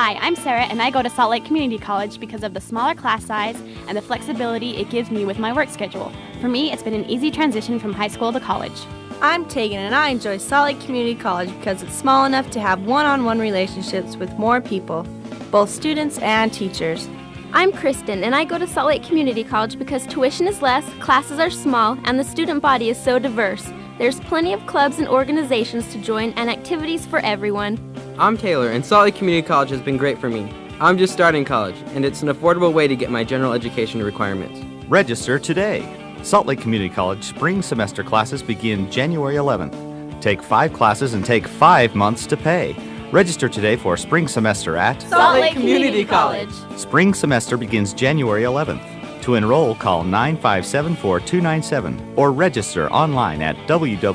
Hi, I'm Sarah, and I go to Salt Lake Community College because of the smaller class size and the flexibility it gives me with my work schedule. For me, it's been an easy transition from high school to college. I'm Tegan, and I enjoy Salt Lake Community College because it's small enough to have one on one relationships with more people, both students and teachers. I'm Kristen, and I go to Salt Lake Community College because tuition is less, classes are small, and the student body is so diverse. There's plenty of clubs and organizations to join and activities for everyone. I'm Taylor, and Salt Lake Community College has been great for me. I'm just starting college, and it's an affordable way to get my general education requirements. Register today. Salt Lake Community College spring semester classes begin January 11th. Take five classes and take five months to pay. Register today for spring semester at Salt Lake Community College. Spring semester begins January 11th. To enroll, call 957 4297 or register online at www.slcc.edu.